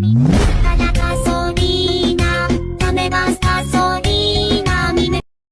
mim.